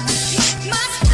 My